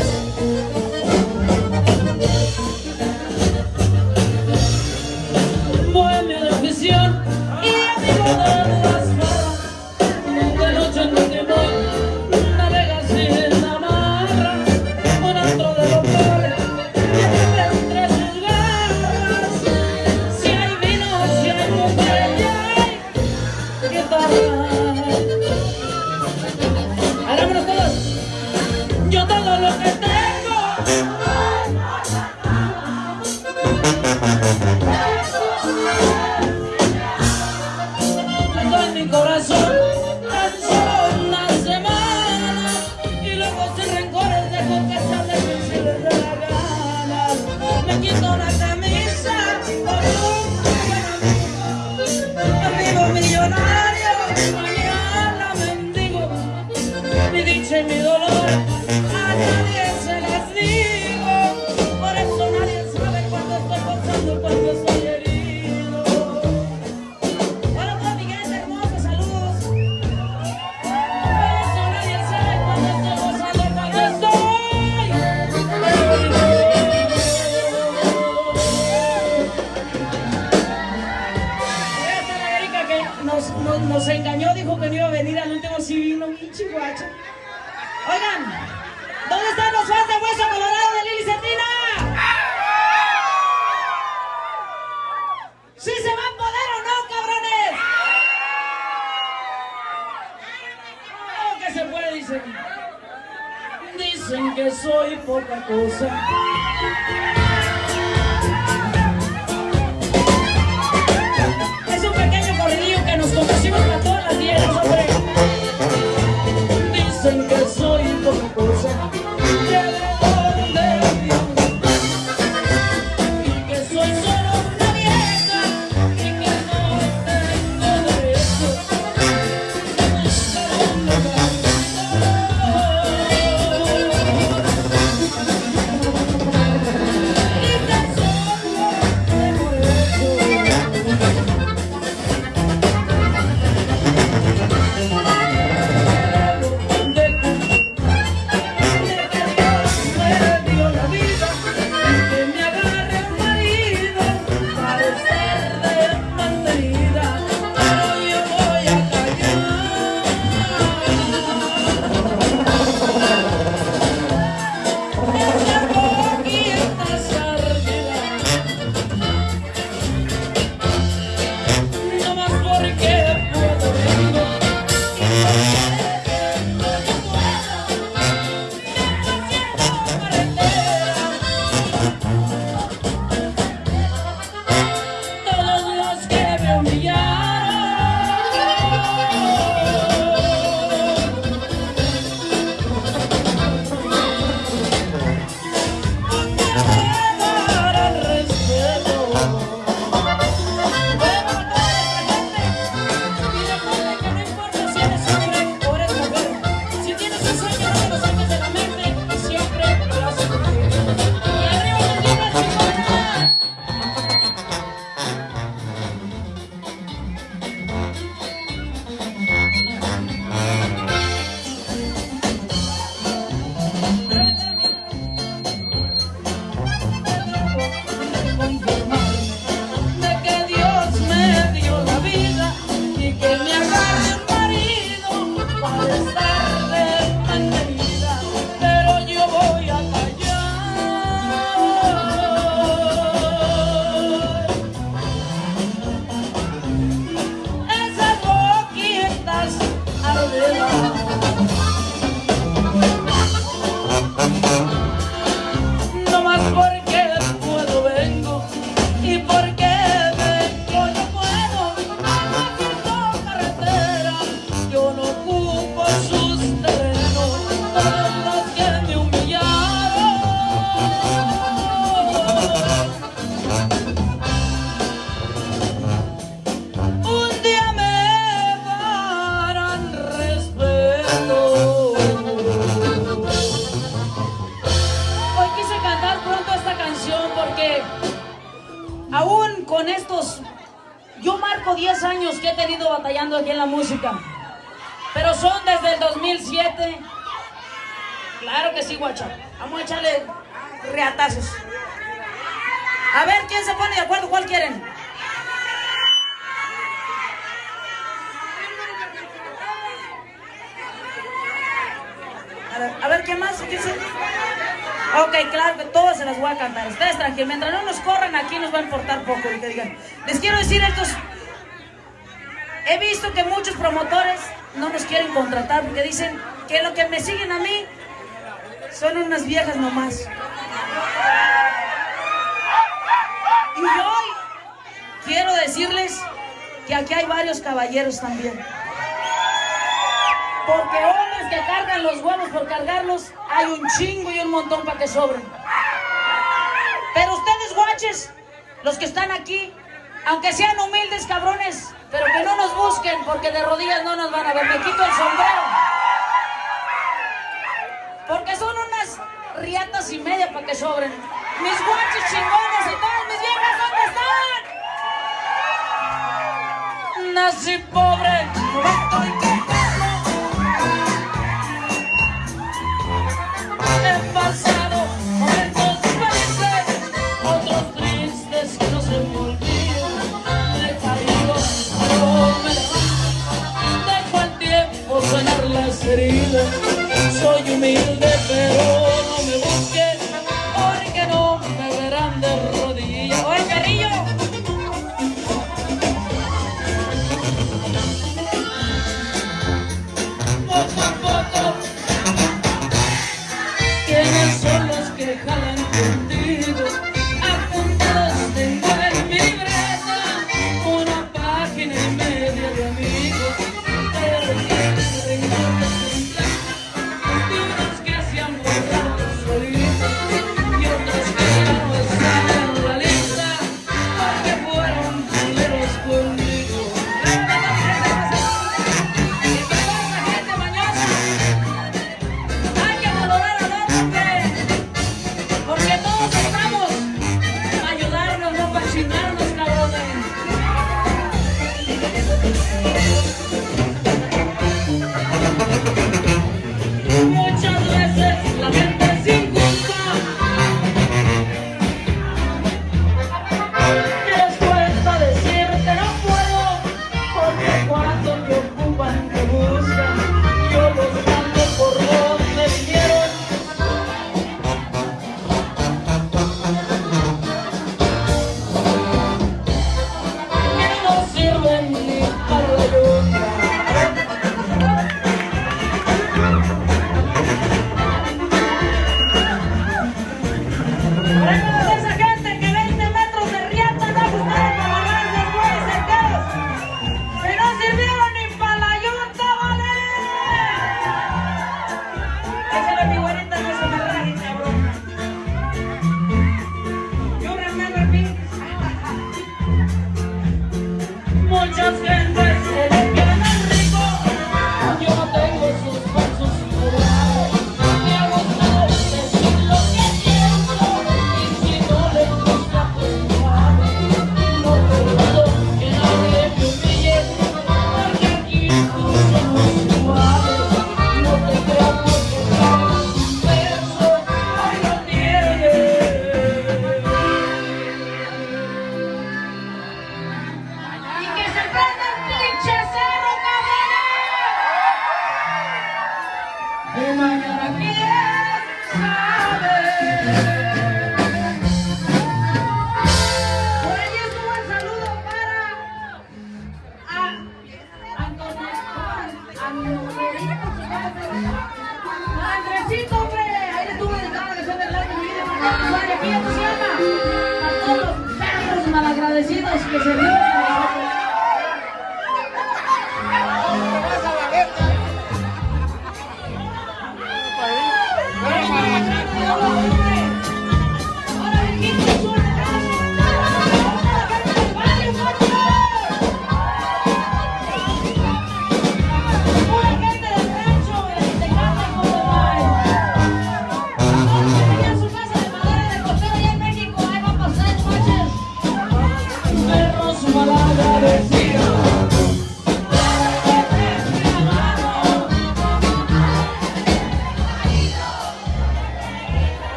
Música son desde el 2007. Claro que sí, guacha. Vamos a echarle reatazos. A ver, ¿quién se pone de acuerdo? ¿Cuál quieren? A ver, a ver, ¿quién más? ¿Quién se- Ok, claro que todas se las voy a cantar. Ustedes tranquilos, mientras no nos corran aquí nos va a importar poco el que digan. Les quiero decir estos. He visto que muchos promotores no nos quieren contratar porque dicen que lo que me siguen a mí son unas viejas nomás. Y hoy quiero decirles que aquí hay varios caballeros también. Porque hombres que cargan los huevos por cargarlos, hay un chingo y un montón para que sobren. Pero ustedes, guaches, los que están aquí, aunque sean humildes cabrones, pero que no nos busquen porque de rodillas no nos van a ver. Me quito el sombrero. Porque son unas riatas y media para que sobren. Mis guaches chingones y todas mis viejas, ¿dónde están? Nací pobre,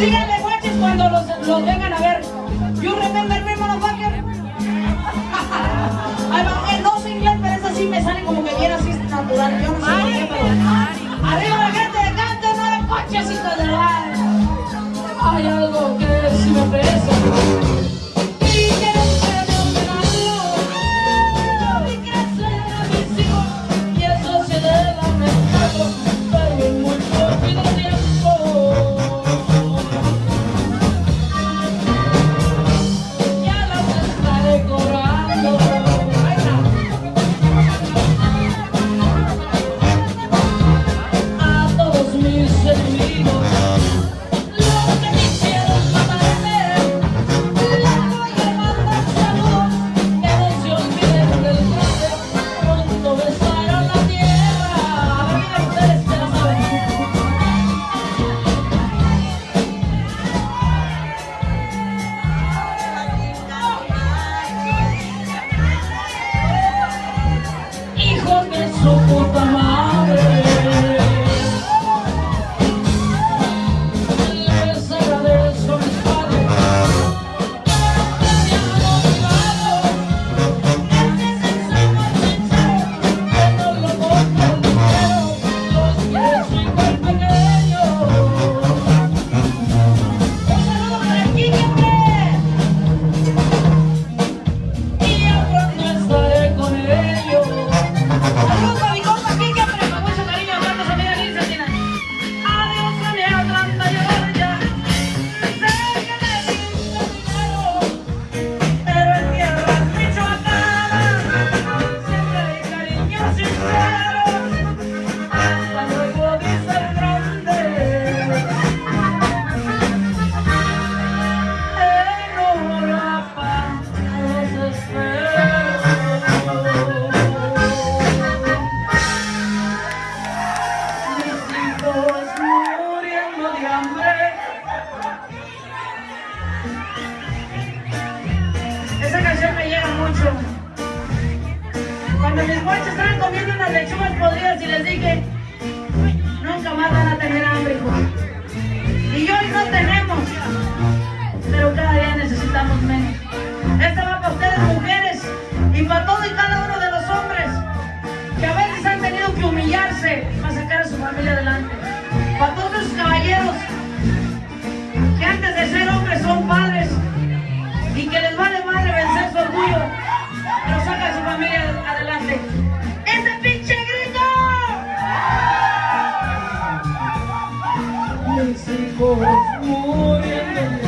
Díganle guaches cuando los, los vengan a ver. You remember me, motherfucker? no sé inglés, pero esa sí me sale como que bien así natural. Yo no sé por qué, pero... Arriba la gente de canto, no de coches, hijos de la... Hay algo que si me pesa. Cuando guachos estaban comiendo unas lechugas podridas y les dije, nunca más van a tener hambre, Y hoy no tenemos, pero cada día necesitamos menos. Esta va para ustedes, mujeres, y para todo y cada uno de los hombres, que a veces han tenido que humillarse para sacar a su familia adelante. Para todos los caballeros, que antes de ser hombres son padres, y que les vale madre vencer su orgullo, familia adelante. ¡Ese pinche grito! Mis hijos muriendo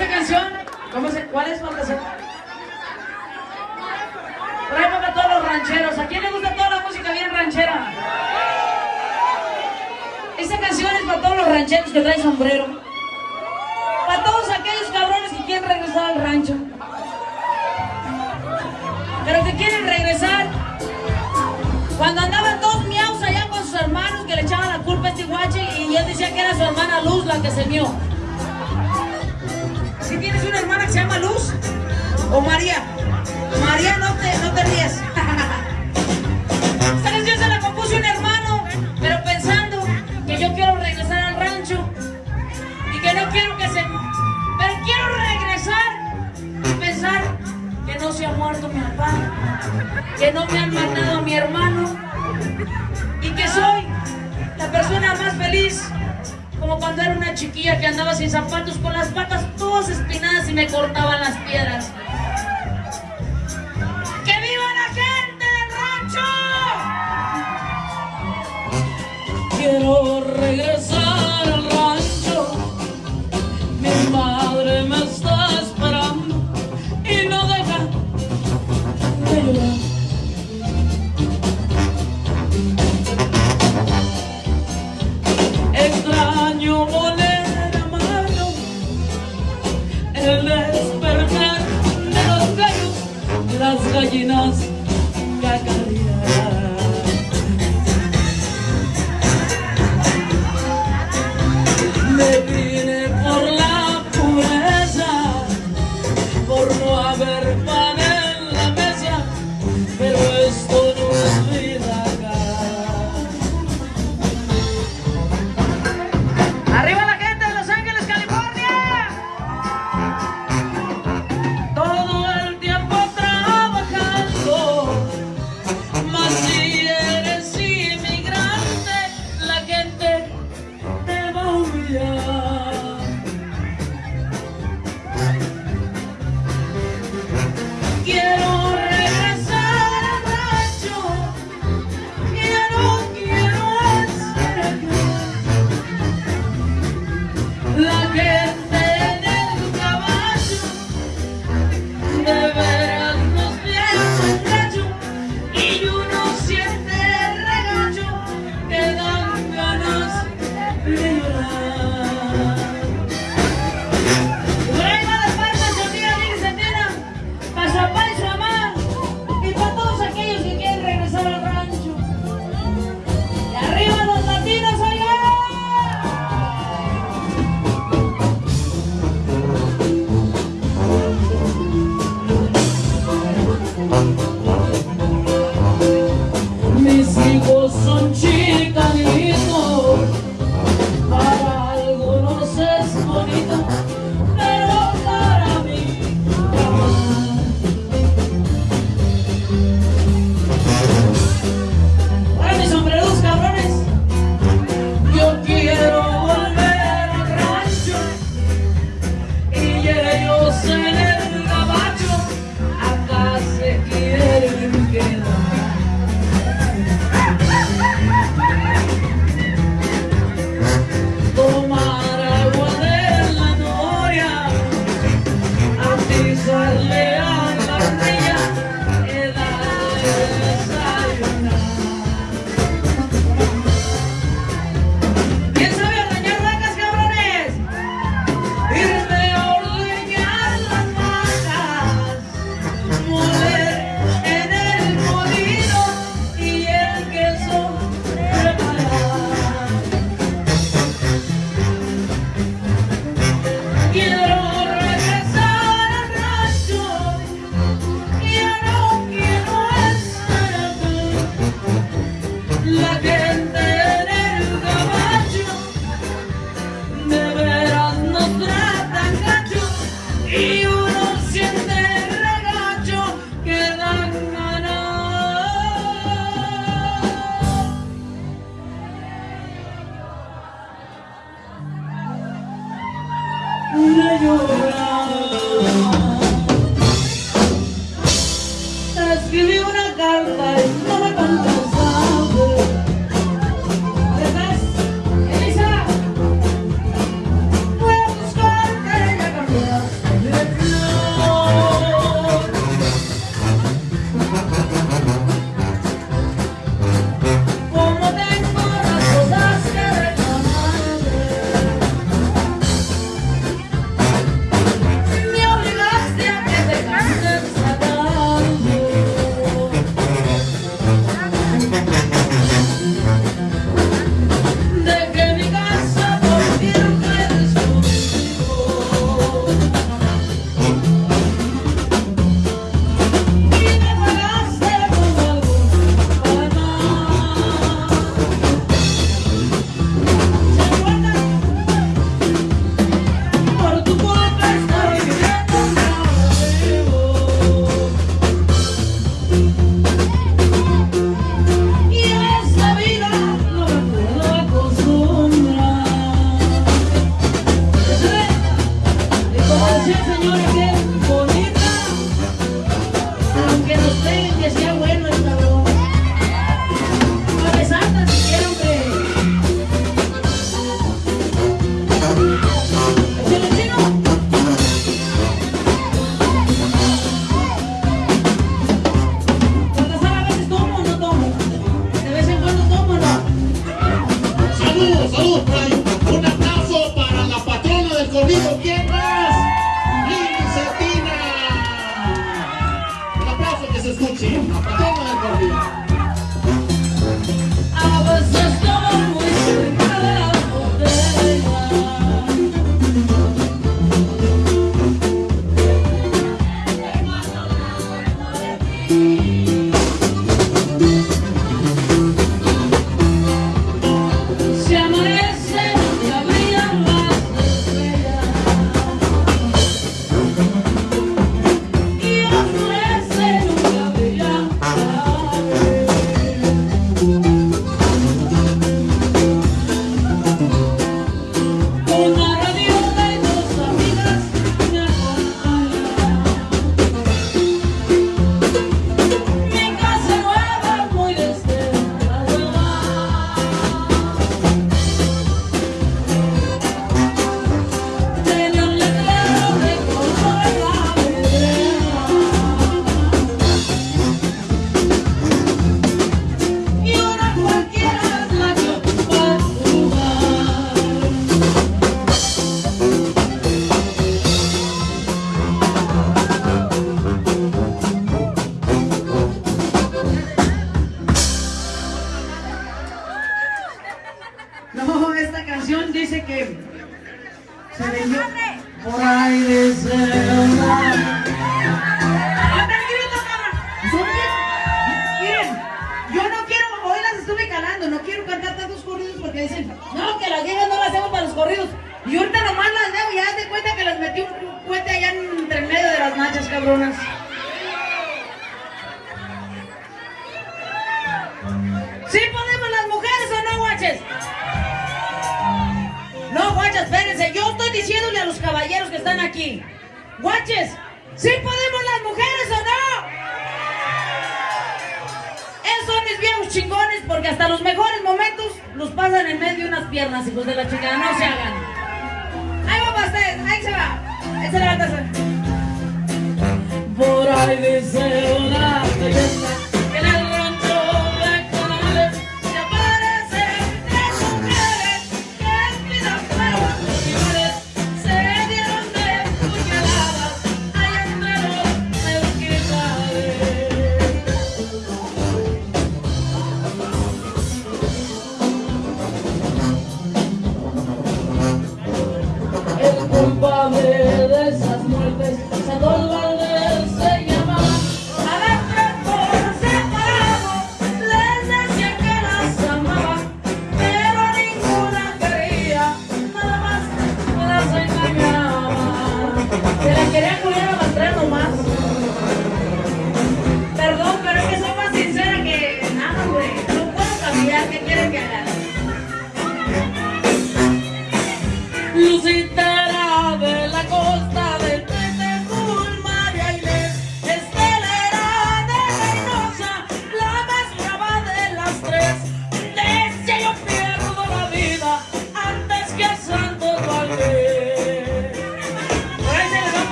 esta canción, ¿cómo se, ¿cuál es su canción? Traemos a todos los rancheros. ¿A quién le gusta toda la música bien ranchera? Esta canción es para todos los rancheros que traen sombrero. Para todos aquellos cabrones que quieren regresar al rancho. Pero que quieren regresar. Cuando andaban todos miaus allá con sus hermanos que le echaban la culpa a este guache y él decía que era su hermana Luz la que se mió si tienes una hermana que se llama Luz o María. María, no te, no te ríes. Esta canción se la compuso un hermano, pero pensando que yo quiero regresar al rancho y que no quiero que se... Pero quiero regresar y pensar que no se ha muerto mi papá, que no me han matado a mi hermano y que soy la persona más feliz como cuando era una chiquilla que andaba sin zapatos, con las patas todas espinadas y me cortaban las piedras. ¡Que viva la gente del rancho! Quiero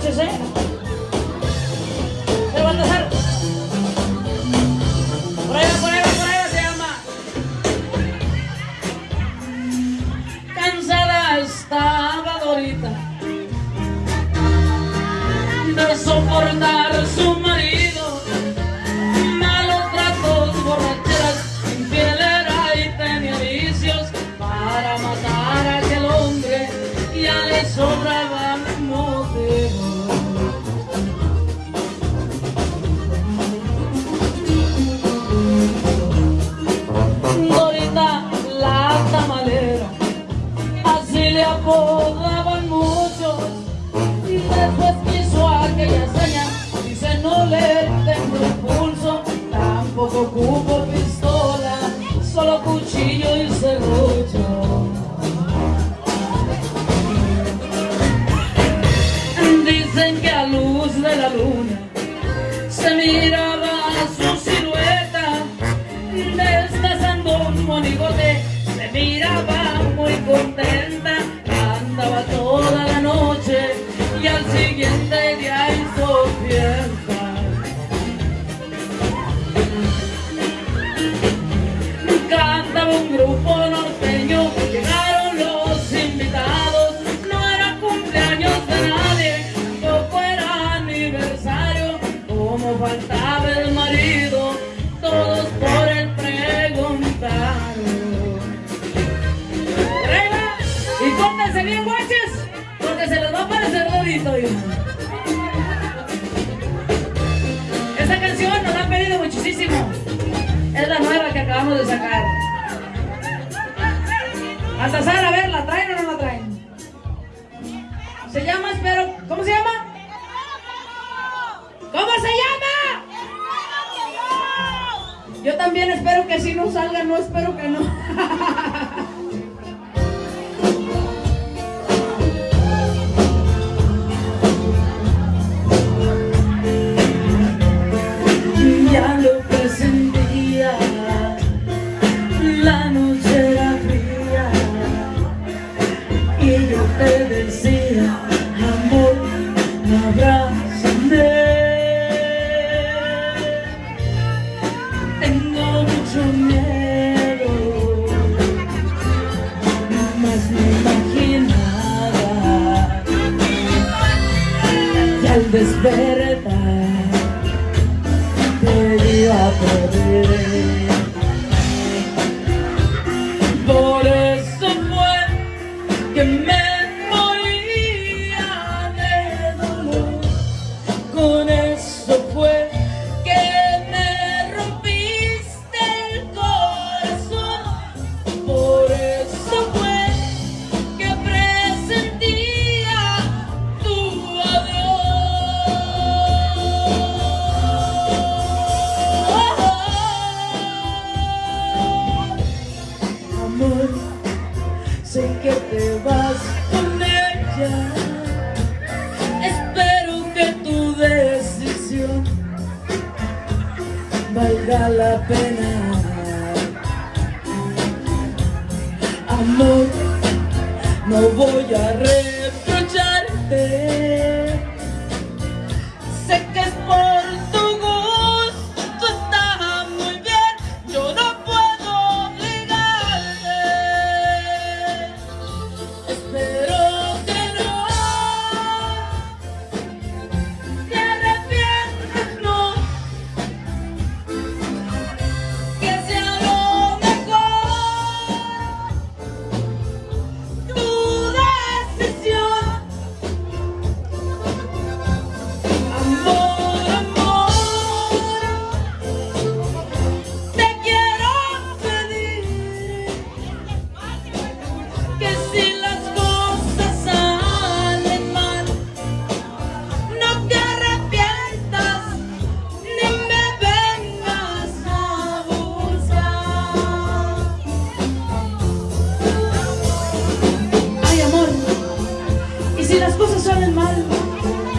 un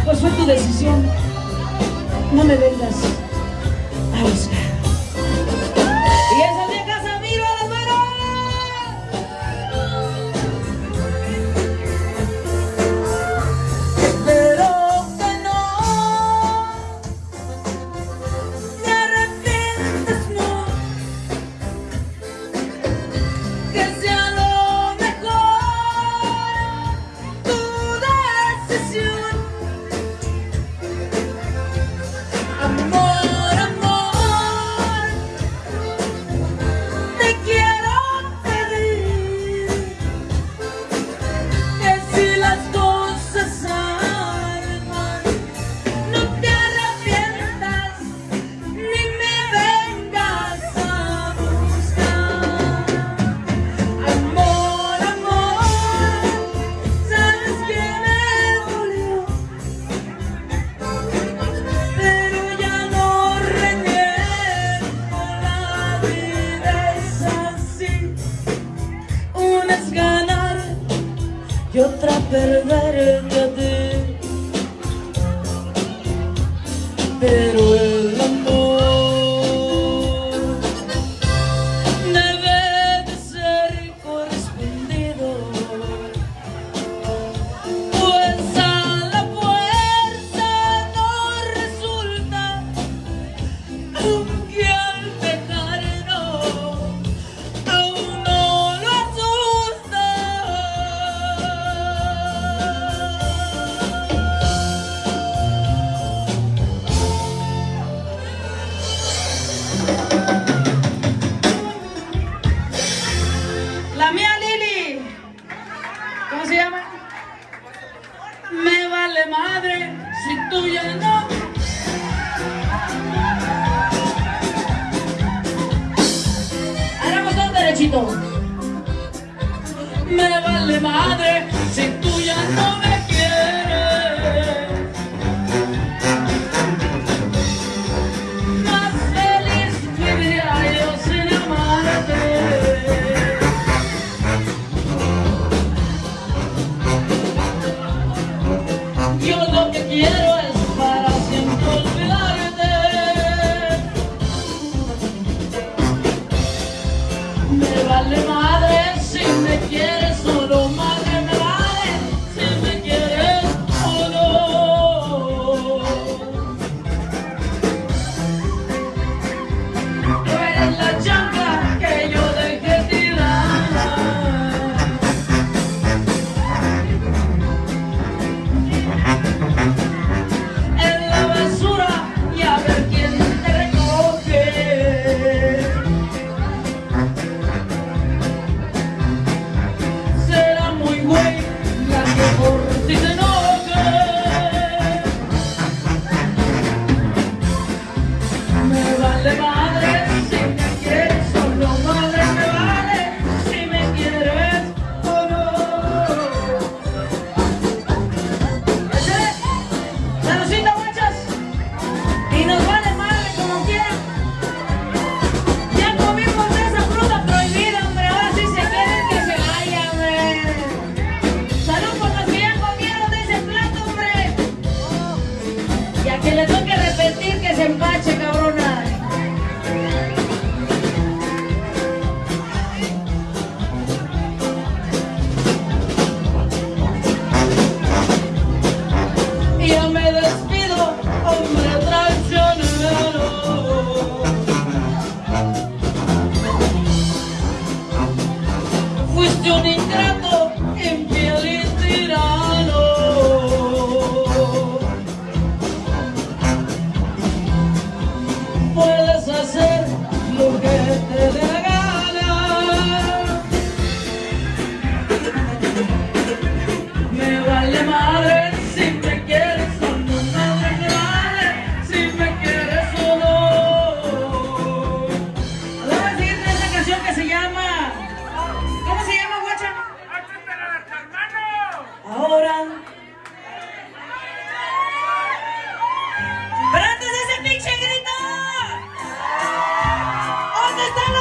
pues fue tu decisión. No me vengas a buscar.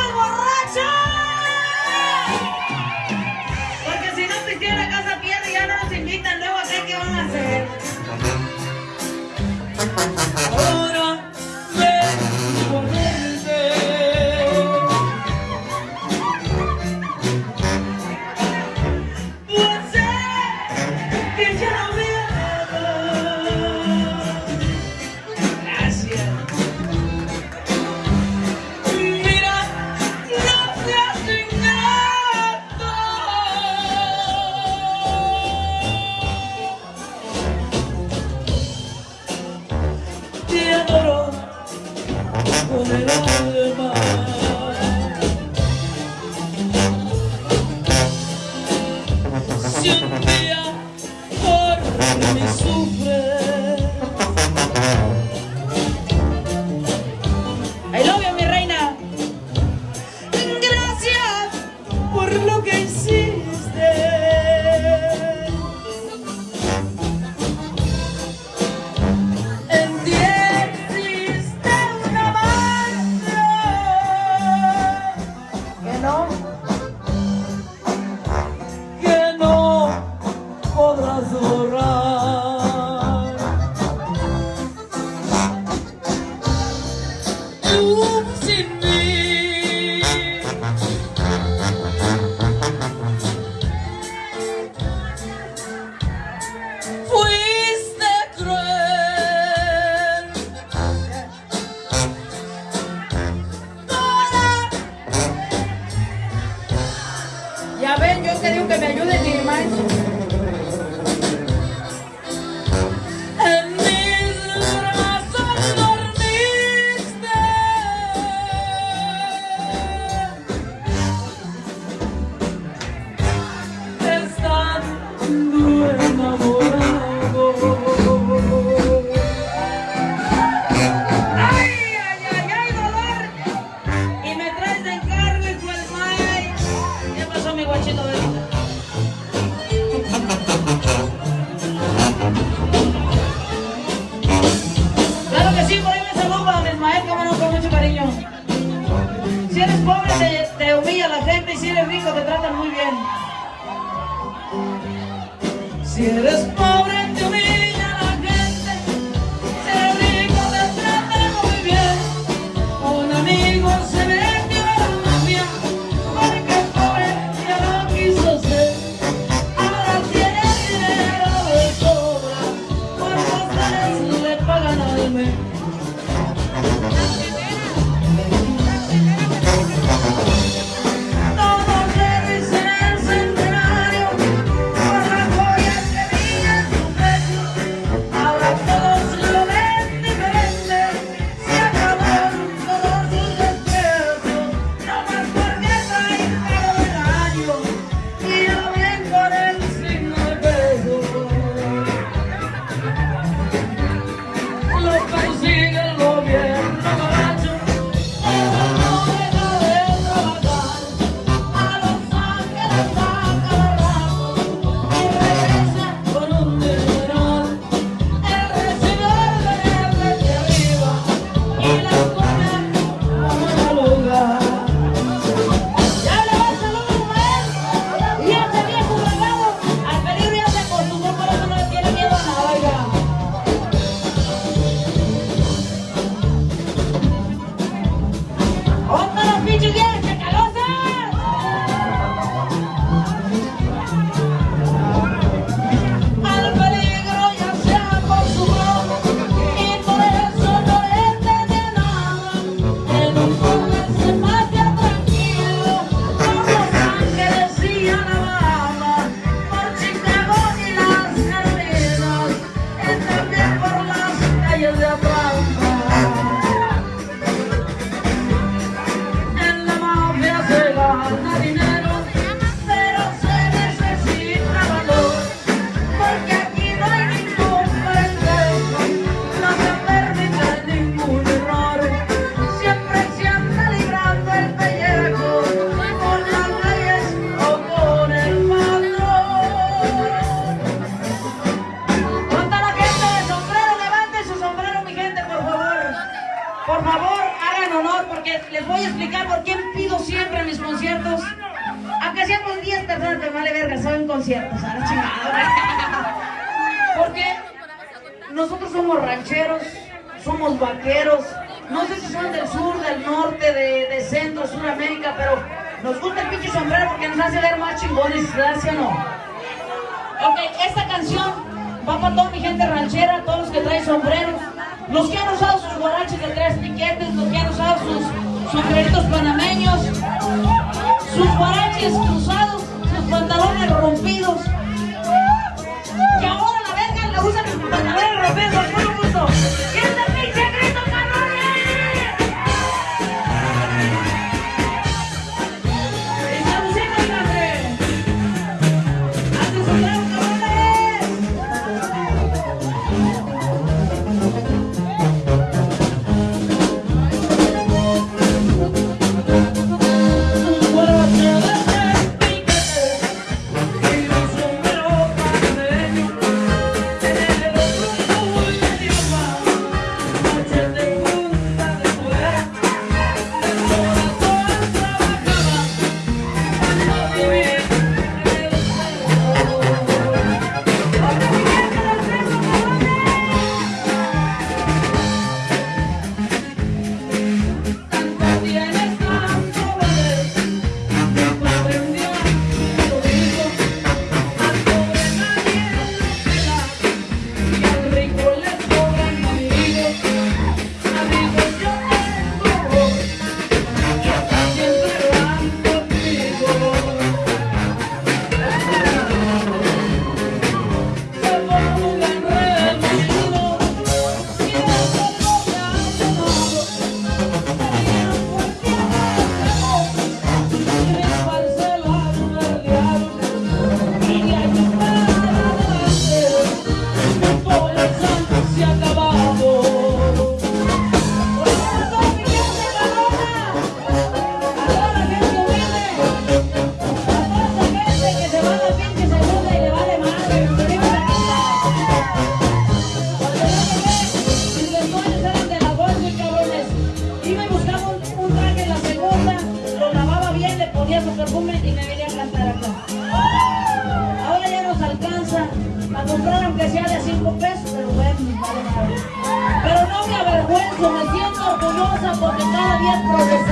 Come. piso te tratan muy bien. Si eres pobre, Por favor, hagan honor porque les voy a explicar por qué pido siempre en mis conciertos. Aunque seamos 10 personas, te vale verga, saben conciertos, ahora. Porque nosotros somos rancheros, somos vaqueros, no sé si son del sur, del norte, de, de centro, suramérica, pero nos gusta el pinche sombrero porque nos hace ver más chingones, gracias no? Ok, esta canción va para toda mi gente ranchera, todos los que traen sombreros, los que han usado sus guaraches de tres piquetes, los que han usado sus, sus panameños, sus guaraches cruzados, sus pantalones rompidos, que ahora la verga la usan con pantalones rompidos. Me siento orgullosa porque cada día es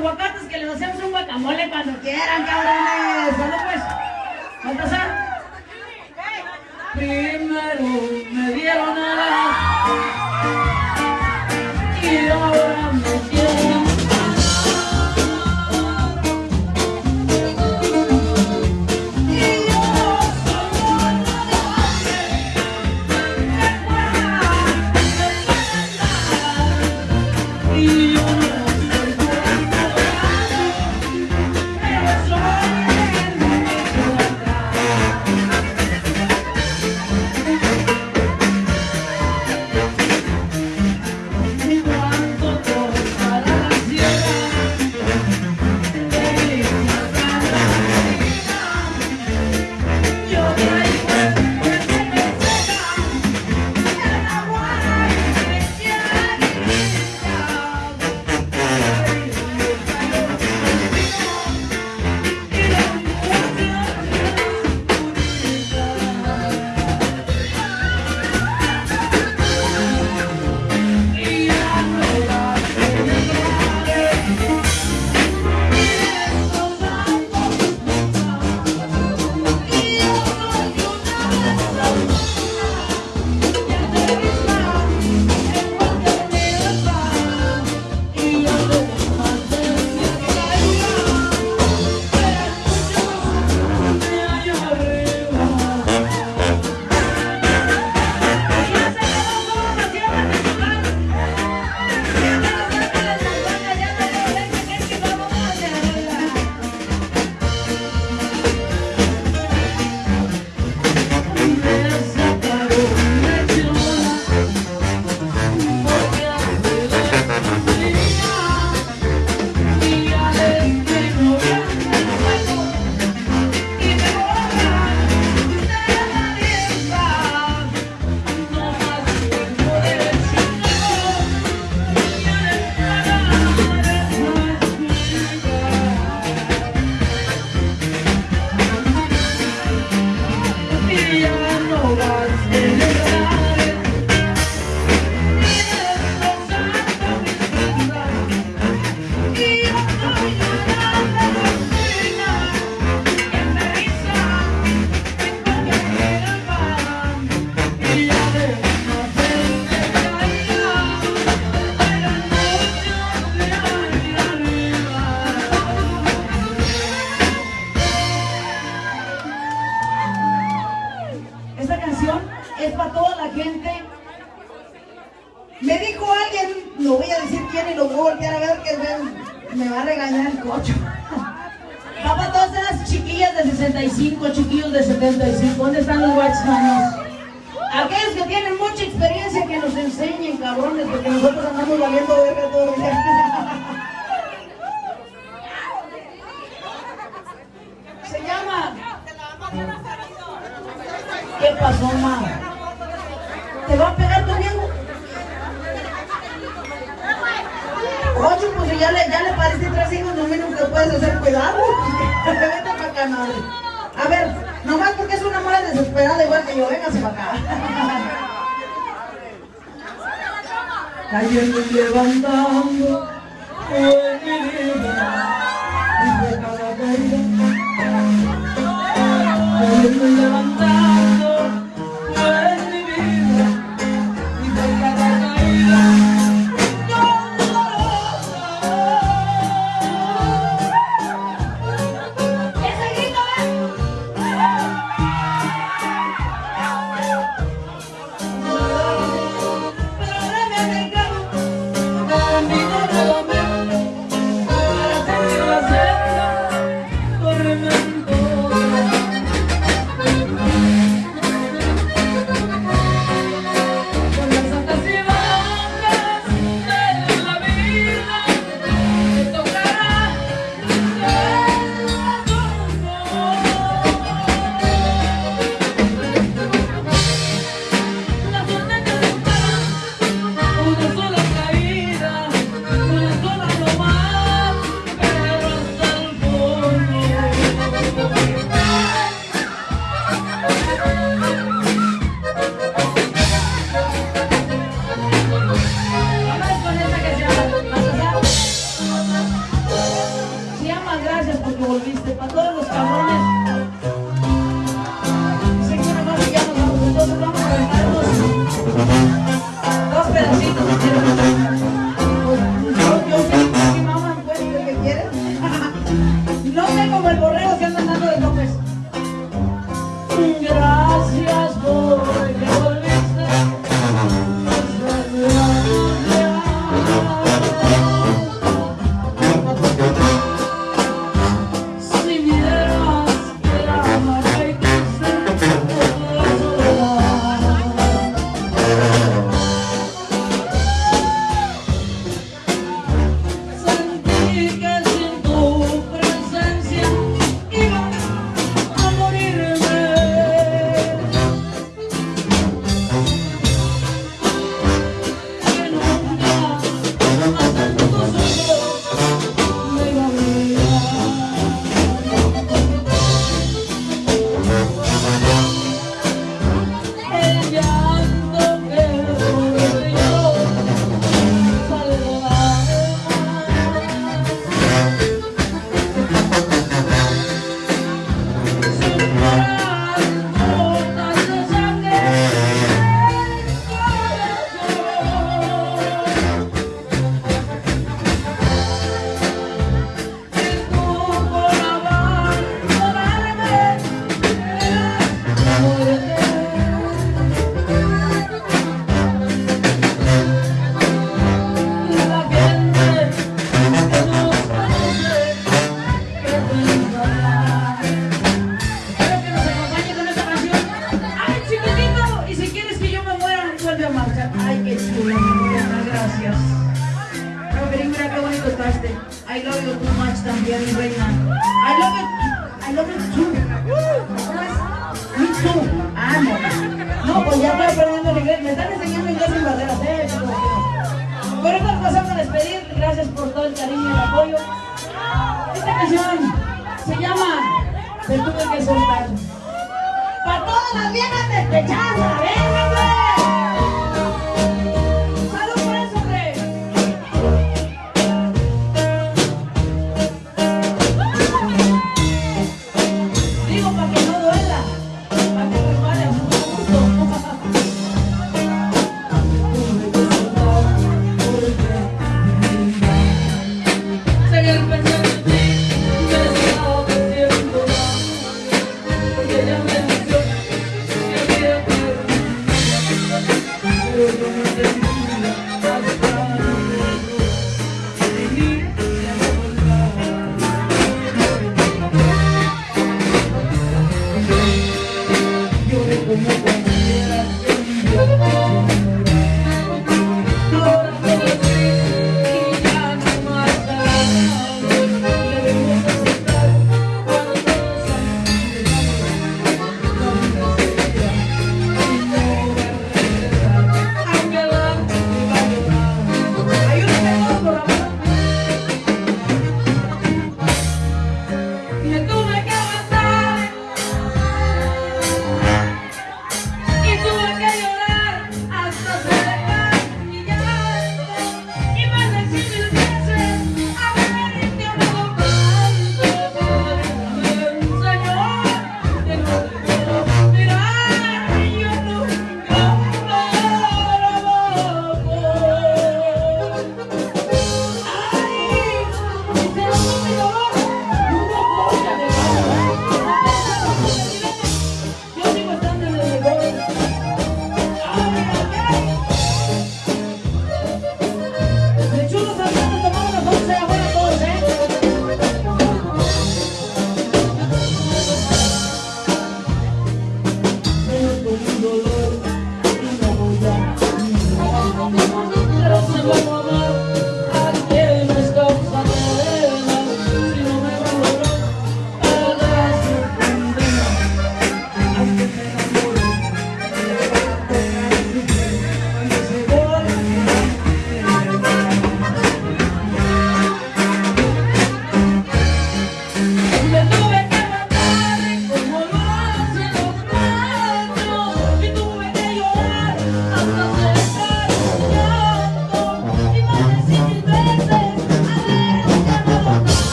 aguacates que les hacemos un guacamole cuando quieran, cabrones. ¿Solo pues? Primero me dieron alas y ahora because Thank Se acabou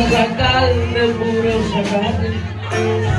un jacal de puro sacate